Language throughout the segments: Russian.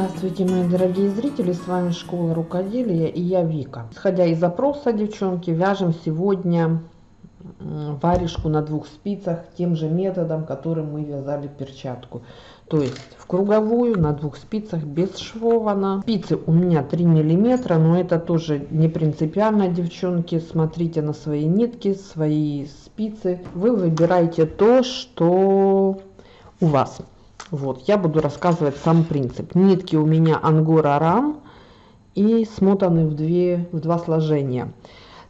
Здравствуйте, мои дорогие зрители, с вами Школа Рукоделия и я Вика. Исходя из запроса, девчонки, вяжем сегодня варежку на двух спицах тем же методом, которым мы вязали перчатку. То есть в круговую на двух спицах без швов Спицы у меня 3 миллиметра, но это тоже не принципиально, девчонки. Смотрите на свои нитки, свои спицы. Вы выбираете то, что у вас. Вот, я буду рассказывать сам принцип. Нитки у меня ангора рам и смотаны в, две, в два сложения.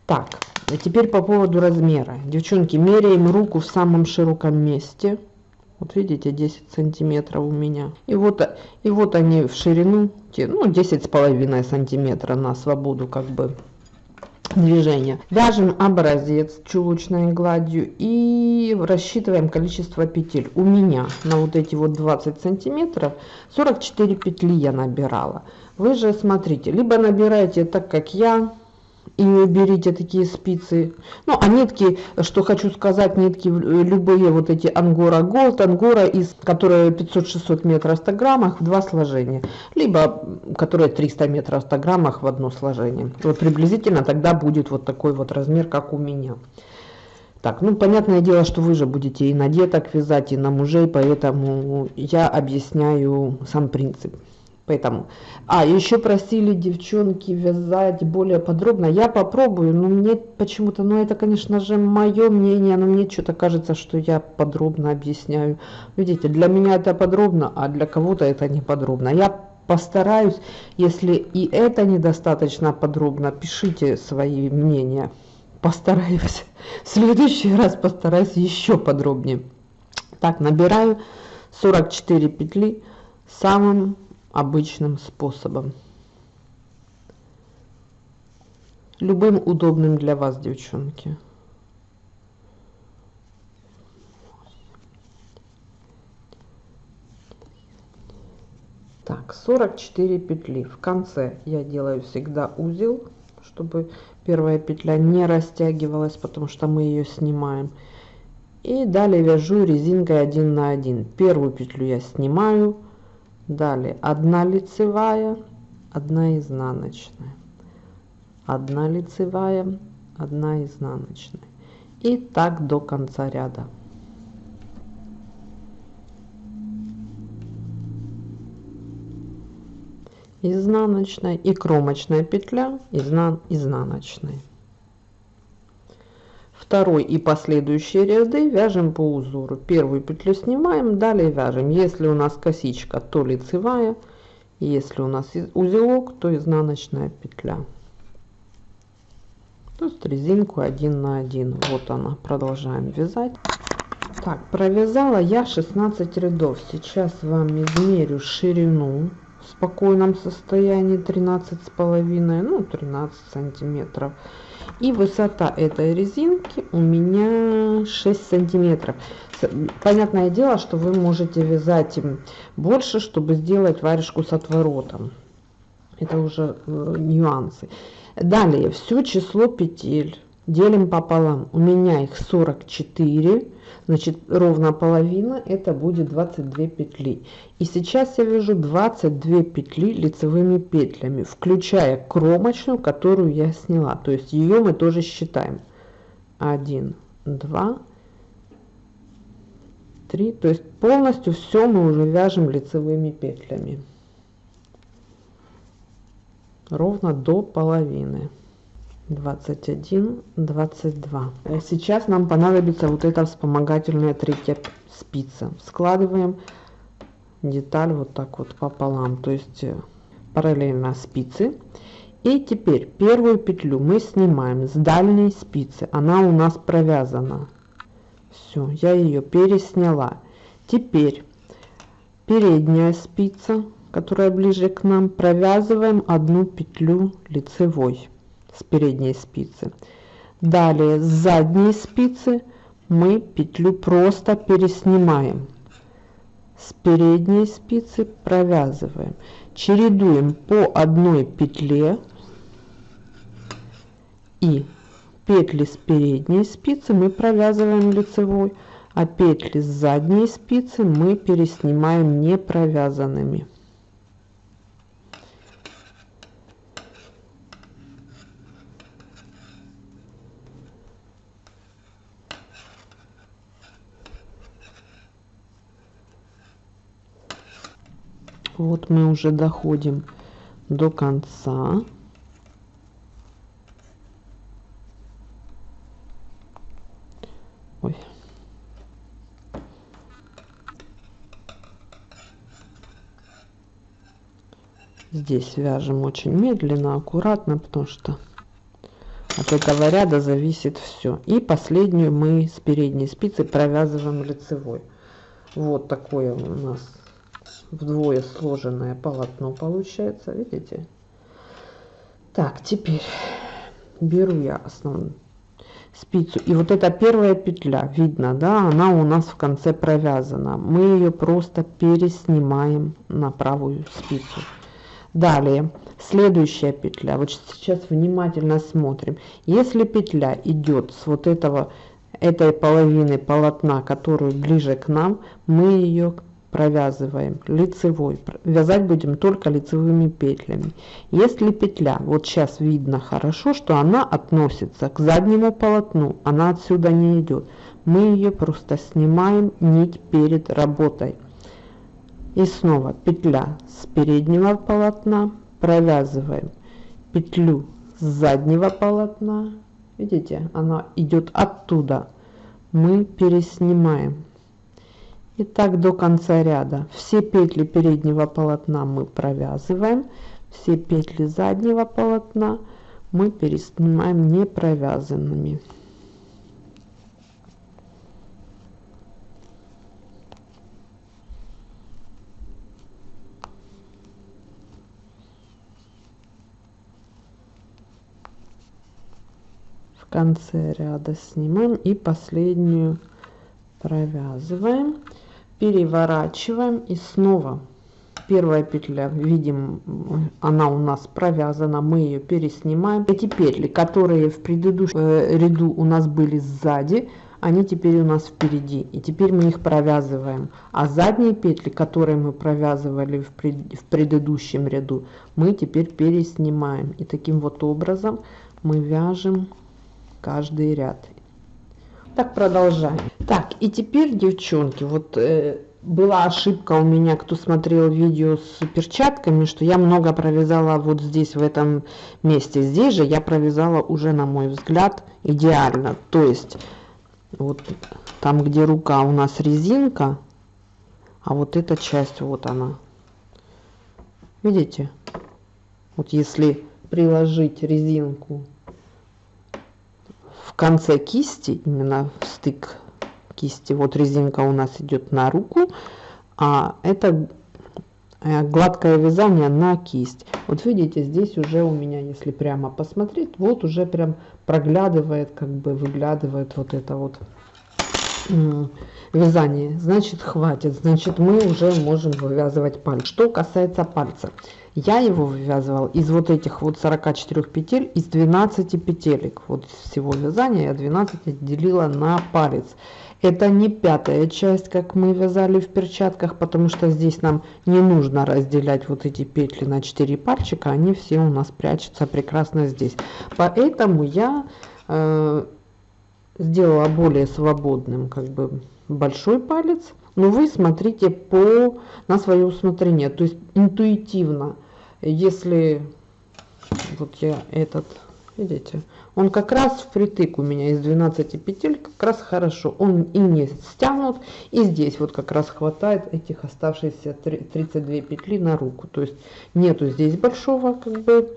Так, а теперь по поводу размера. Девчонки, меряем руку в самом широком месте. Вот видите, 10 сантиметров у меня. И вот, и вот они в ширину, ну, 10 с половиной сантиметра на свободу как бы движения. Вяжем образец чулочной гладью и рассчитываем количество петель. У меня на вот эти вот 20 сантиметров 44 петли я набирала. Вы же смотрите, либо набираете так, как я, и берите такие спицы. Ну, а нитки, что хочу сказать, нитки любые вот эти ангора голд, ангора, из которые 500-600 метров в 100 граммах в два сложения. Либо, которые 300 метров в 100 граммах в одно сложение. Вот приблизительно тогда будет вот такой вот размер, как у меня. Так, ну, понятное дело, что вы же будете и на деток вязать, и на мужей, поэтому я объясняю сам принцип. Поэтому. А, еще просили девчонки вязать более подробно. Я попробую, но мне почему-то, ну это, конечно же, мое мнение, но мне что-то кажется, что я подробно объясняю. Видите, для меня это подробно, а для кого-то это не подробно. Я постараюсь, если и это недостаточно подробно, пишите свои мнения. Постараюсь. В следующий раз постараюсь еще подробнее. Так, набираю 44 петли самым обычным способом. Любым удобным для вас, девчонки. Так, 44 петли. В конце я делаю всегда узел, чтобы первая петля не растягивалась, потому что мы ее снимаем. И далее вяжу резинкой 1 на 1. Первую петлю я снимаю, Далее одна лицевая, одна изнаночная, одна лицевая, одна изнаночная. И так до конца ряда. Изнаночная и кромочная петля изнан изнаночной второй и последующие ряды вяжем по узору. Первую петлю снимаем далее вяжем. Если у нас косичка то лицевая. Если у нас узелок то изнаночная петля. То есть резинку один на один. Вот она. Продолжаем вязать. Так провязала я 16 рядов. Сейчас вам измерю ширину в спокойном состоянии 13 с половиной ну 13 сантиметров. И высота этой резинки у меня 6 сантиметров. Понятное дело что вы можете вязать им больше чтобы сделать варежку с отворотом. Это уже э, нюансы. Далее все число петель делим пополам. У меня их 44 значит ровно половина это будет 22 петли. И сейчас я вяжу 22 петли лицевыми петлями включая кромочную которую я сняла. То есть ее мы тоже считаем. 1 2 3 то есть полностью все мы уже вяжем лицевыми петлями. Ровно до половины 21 22 сейчас нам понадобится вот эта вспомогательная третья спица. Складываем деталь вот так вот пополам то есть э, параллельно спицы и теперь первую петлю мы снимаем с дальней спицы. Она у нас провязана. Все я ее пересняла. Теперь передняя спица которая ближе к нам провязываем одну петлю лицевой с передней спицы. Далее с задней спицы мы петлю просто переснимаем. С передней спицы провязываем. Чередуем по одной петле и петли с передней спицы мы провязываем лицевой, а петли с задней спицы мы переснимаем не провязанными. Вот мы уже доходим до конца Ой. Здесь вяжем очень медленно, аккуратно, потому что от этого ряда зависит все. И последнюю мы с передней спицы провязываем лицевой. Вот такое у нас вдвое сложенное полотно получается, видите? Так, теперь беру я основную спицу. И вот эта первая петля видно да она у нас в конце провязана. Мы ее просто переснимаем на правую спицу. Далее следующая петля. Вот сейчас внимательно смотрим. Если петля идет с вот этого этой половины полотна которую ближе к нам мы ее провязываем лицевой вязать будем только лицевыми петлями. Если петля вот сейчас видно хорошо что она относится к заднему полотну она отсюда не идет мы ее просто снимаем нить перед работой. И снова петля с переднего полотна провязываем петлю с заднего полотна. Видите она идет оттуда. Мы переснимаем и так до конца ряда. Все петли переднего полотна мы провязываем все петли заднего полотна мы переснимаем не провязанными в конце ряда снимаем и последнюю провязываем переворачиваем и снова. Первая петля видим она у нас провязана мы ее переснимаем. Эти петли которые в предыдущем э, ряду у нас были сзади они теперь у нас впереди и теперь мы их провязываем. А задние петли которые мы провязывали в, пред, в предыдущем ряду мы теперь переснимаем. И таким вот образом мы вяжем каждый ряд так, продолжаем. Так, и теперь, девчонки, вот э, была ошибка у меня, кто смотрел видео с перчатками, что я много провязала вот здесь, в этом месте. Здесь же я провязала уже, на мой взгляд, идеально. То есть, вот там, где рука у нас резинка, а вот эта часть, вот она. Видите? Вот если приложить резинку конце кисти, именно стык кисти, вот резинка у нас идет на руку, а это э, гладкое вязание на кисть. Вот видите, здесь уже у меня, если прямо посмотреть, вот уже прям проглядывает, как бы выглядывает вот это вот вязание. Значит, хватит. Значит, мы уже можем вывязывать пальцы. Что касается пальца, я его вывязывал из вот этих вот 44 петель, из 12 петелек. Вот всего вязания я 12 отделила на палец. Это не пятая часть, как мы вязали в перчатках, потому что здесь нам не нужно разделять вот эти петли на 4 пальчика. Они все у нас прячутся прекрасно здесь. Поэтому я э, сделала более свободным как бы большой палец. Но вы смотрите по на свое усмотрение. То есть интуитивно если вот я этот видите он как раз впритык у меня из 12 петель как раз хорошо. Он и не стянут и здесь вот как раз хватает этих оставшиеся 32 петли на руку. То есть нету здесь большого как бы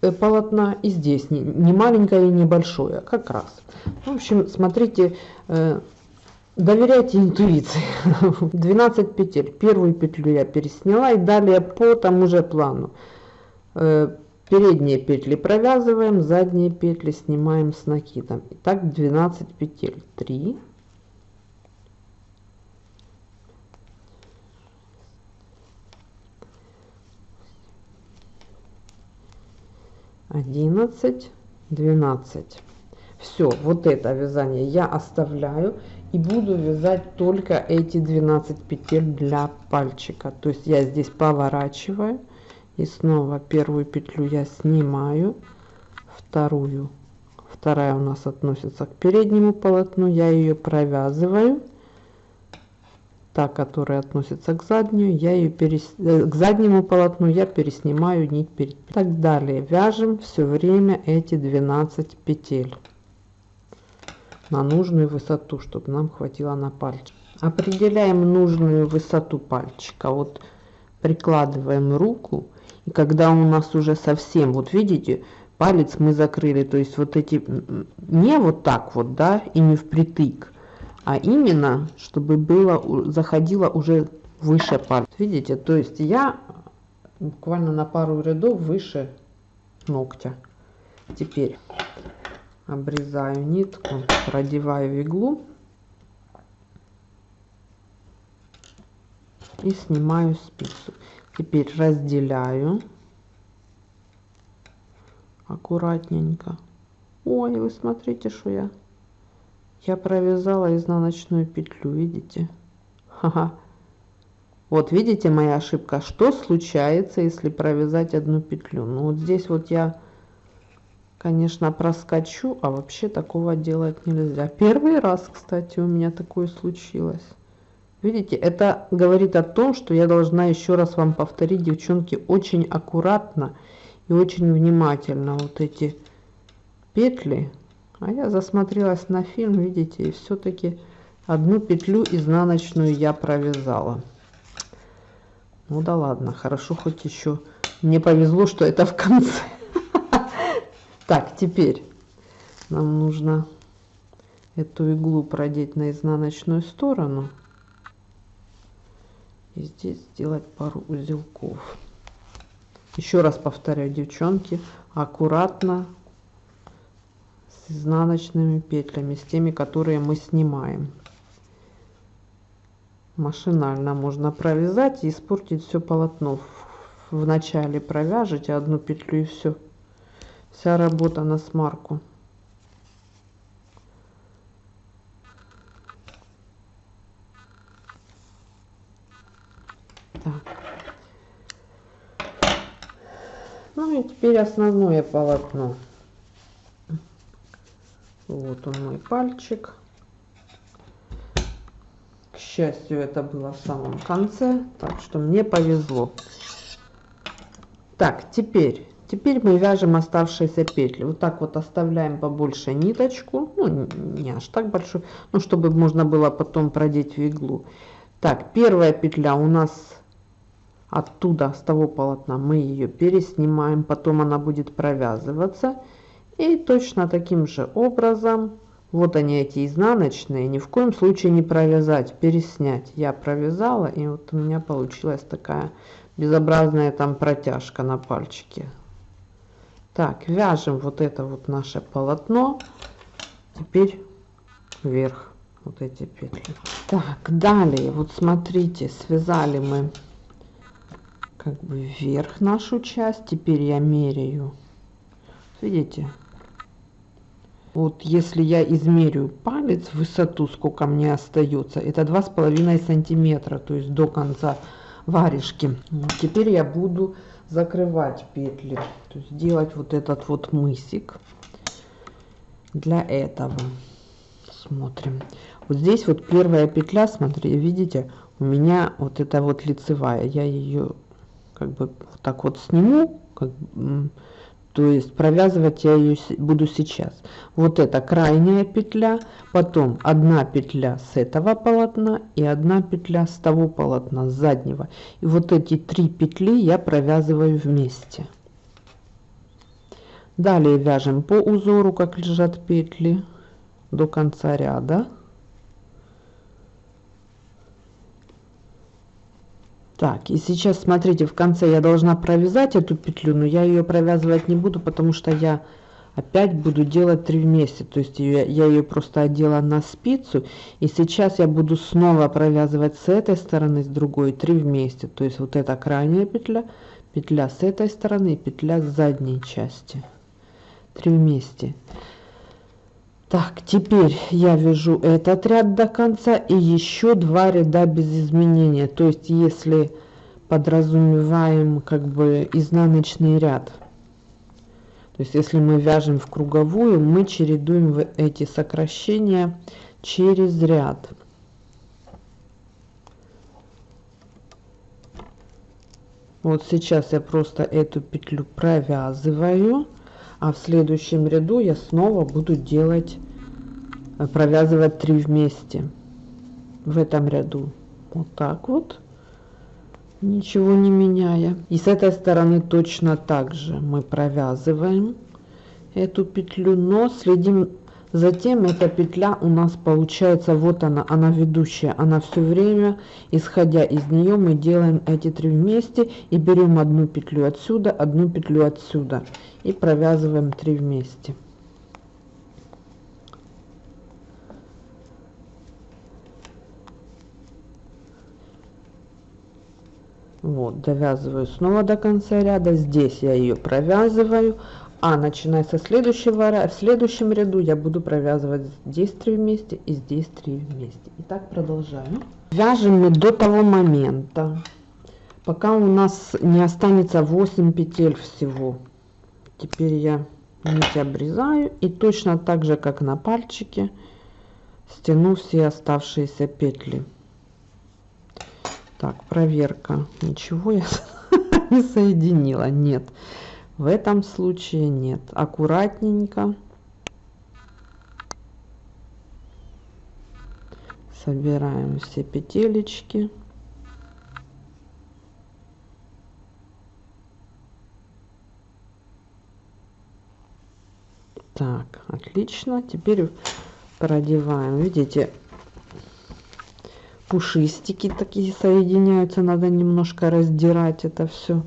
полотна и здесь не, не маленькое и небольшое а как раз. В общем смотрите э, доверяйте интуиции. 12 петель. Первую петлю я пересняла и далее по тому же плану. Э, передние петли провязываем задние петли снимаем с накидом. Итак, 12 петель. 3 11 12 все вот это вязание я оставляю и буду вязать только эти 12 петель для пальчика. То есть я здесь поворачиваю и снова первую петлю я снимаю вторую. Вторая у нас относится к переднему полотну я ее провязываю та, которая относится к заднюю, я ее перес... Э, к заднему полотну я переснимаю нить перед. Так далее вяжем все время эти 12 петель на нужную высоту, чтобы нам хватило на пальчик. Определяем нужную высоту пальчика. Вот прикладываем руку, и когда у нас уже совсем, вот видите, палец мы закрыли, то есть вот эти, не вот так вот, да, и не впритык, а именно, чтобы было, заходило уже выше палец. Видите, то есть я буквально на пару рядов выше ногтя. Теперь обрезаю нитку, продеваю иглу и снимаю спицу. Теперь разделяю аккуратненько. Ой, вы смотрите, что я я провязала изнаночную петлю, видите? Ха-ха. Вот видите моя ошибка. Что случается, если провязать одну петлю? Ну вот здесь вот я, конечно, проскочу, а вообще такого делать нельзя. Первый раз, кстати, у меня такое случилось. Видите, это говорит о том, что я должна еще раз вам повторить, девчонки, очень аккуратно и очень внимательно вот эти петли а я засмотрелась на фильм, видите, и все-таки одну петлю изнаночную я провязала. Ну да ладно, хорошо хоть еще мне повезло, что это в конце. Так, теперь нам нужно эту иглу продеть на изнаночную сторону. И здесь сделать пару узелков. Еще раз повторяю, девчонки, аккуратно изнаночными петлями, с теми, которые мы снимаем. Машинально можно провязать и испортить все полотно. В начале провяжите одну петлю и все. Вся работа на смарку. Ну и теперь основное полотно. Вот он мой пальчик. К счастью, это было в самом конце, так что мне повезло. Так, теперь, теперь мы вяжем оставшиеся петли. Вот так вот оставляем побольше ниточку, ну не аж так большую, ну чтобы можно было потом продеть в иглу. Так, первая петля у нас оттуда, с того полотна, мы ее переснимаем, потом она будет провязываться. И точно таким же образом, вот они эти изнаночные, ни в коем случае не провязать, переснять. Я провязала, и вот у меня получилась такая безобразная там протяжка на пальчике. Так, вяжем вот это вот наше полотно. Теперь вверх вот эти петли. Так, далее, вот смотрите, связали мы как бы вверх нашу часть. Теперь я меряю. Видите, вот если я измерю палец, высоту, сколько мне остается, это два с половиной сантиметра, то есть до конца варежки. Теперь я буду закрывать петли, то есть делать вот этот вот мысик. Для этого смотрим. Вот здесь вот первая петля, смотри, видите, у меня вот это вот лицевая. Я ее как бы вот так вот сниму, как, то есть провязывать я ее буду сейчас. Вот это крайняя петля, потом одна петля с этого полотна и одна петля с того полотна, с заднего. И вот эти три петли я провязываю вместе. Далее вяжем по узору, как лежат петли, до конца ряда. Так, и сейчас, смотрите, в конце я должна провязать эту петлю, но я ее провязывать не буду, потому что я опять буду делать три вместе. То есть я, я ее просто одела на спицу, и сейчас я буду снова провязывать с этой стороны, с другой, три вместе. То есть вот эта крайняя петля, петля с этой стороны петля с задней части. Три вместе. Так, теперь я вяжу этот ряд до конца и еще два ряда без изменения. То есть, если подразумеваем как бы изнаночный ряд, то есть если мы вяжем в круговую, мы чередуем эти сокращения через ряд. Вот сейчас я просто эту петлю провязываю а в следующем ряду я снова буду делать э, провязывать 3 вместе. В этом ряду. Вот так вот. Ничего не меняя. И с этой стороны точно так же мы провязываем эту петлю но следим затем эта петля у нас получается вот она она ведущая она все время исходя из нее мы делаем эти три вместе и берем одну петлю отсюда одну петлю отсюда и провязываем 3 вместе. Вот довязываю снова до конца ряда здесь я ее провязываю а начиная со следующего в следующем ряду я буду провязывать здесь 3 вместе и здесь 3 вместе. И так продолжаем. Вяжем мы до того момента пока у нас не останется 8 петель всего. Теперь я нить обрезаю и точно так же как на пальчике стяну все оставшиеся петли. Так проверка. Ничего я не соединила. Нет в этом случае нет. Аккуратненько. Собираем все петелечки. Так, отлично. Теперь продеваем. Видите, пушистики такие соединяются. Надо немножко раздирать это все.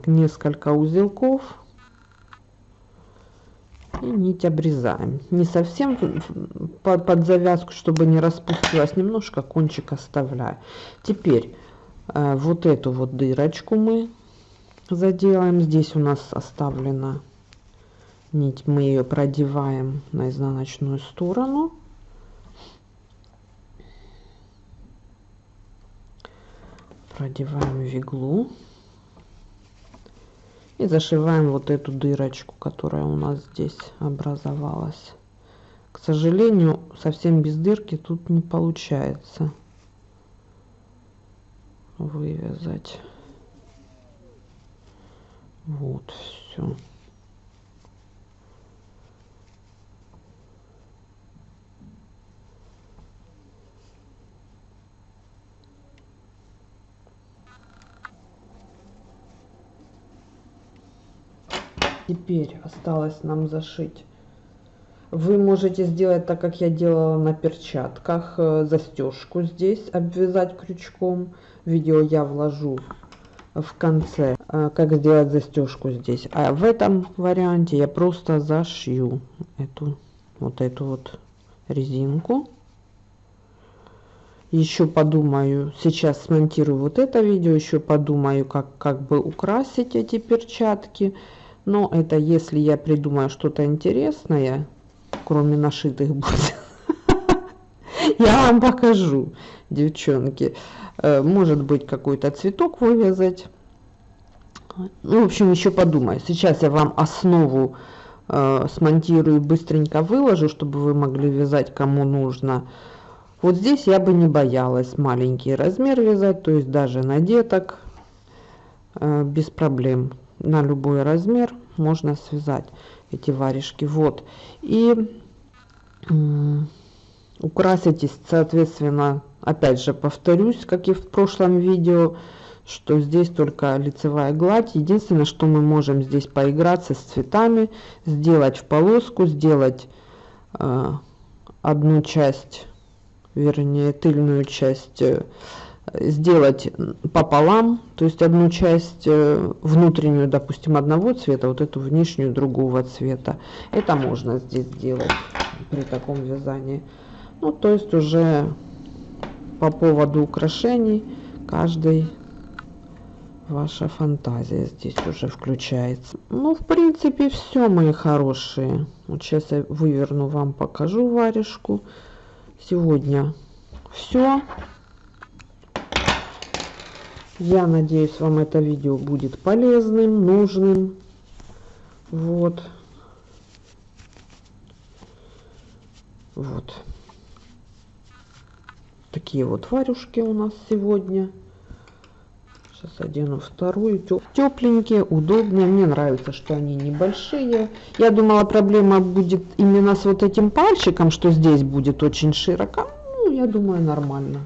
Так несколько узелков и нить обрезаем. Не совсем под, под завязку чтобы не распустилась немножко кончик оставляю. Теперь э, вот эту вот дырочку мы заделаем. Здесь у нас оставлена нить. Мы ее продеваем на изнаночную сторону. Продеваем в иглу и зашиваем вот эту дырочку которая у нас здесь образовалась. К сожалению совсем без дырки тут не получается вывязать. Вот все теперь осталось нам зашить. Вы можете сделать так как я делала на перчатках э, застежку здесь обвязать крючком. Видео я вложу в конце э, как сделать застежку здесь. А в этом варианте я просто зашью эту вот эту вот резинку. Еще подумаю сейчас смонтирую вот это видео еще подумаю как как бы украсить эти перчатки но это если я придумаю что-то интересное кроме нашитых будет я вам покажу девчонки. Э, может быть какой-то цветок вывязать. Ну, в общем еще подумаю. Сейчас я вам основу э, смонтирую быстренько выложу чтобы вы могли вязать кому нужно. Вот здесь я бы не боялась маленький размер вязать то есть даже на деток э, без проблем на любой размер можно связать эти варежки. Вот. И украсить соответственно опять же повторюсь как и в прошлом видео что здесь только лицевая гладь. Единственное что мы можем здесь поиграться с цветами сделать в полоску сделать э, одну часть вернее тыльную часть э, сделать пополам, то есть одну часть э, внутреннюю, допустим, одного цвета, вот эту внешнюю другого цвета. Это можно здесь сделать при таком вязании. Ну, то есть уже по поводу украшений каждый ваша фантазия здесь уже включается. Ну, в принципе, все, мои хорошие. Вот сейчас я выверну вам, покажу варежку. Сегодня все. Я надеюсь, вам это видео будет полезным, нужным. Вот. Вот. Такие вот варюшки у нас сегодня. Сейчас одену вторую. Тепленькие, удобные. Мне нравится, что они небольшие. Я думала, проблема будет именно с вот этим пальчиком, что здесь будет очень широко. Ну, я думаю, нормально.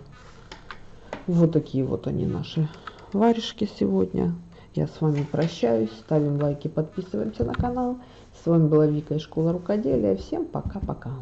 Вот такие вот они наши варежки сегодня. Я с вами прощаюсь. Ставим лайки, подписываемся на канал. С вами была Вика из школы рукоделия. Всем пока-пока.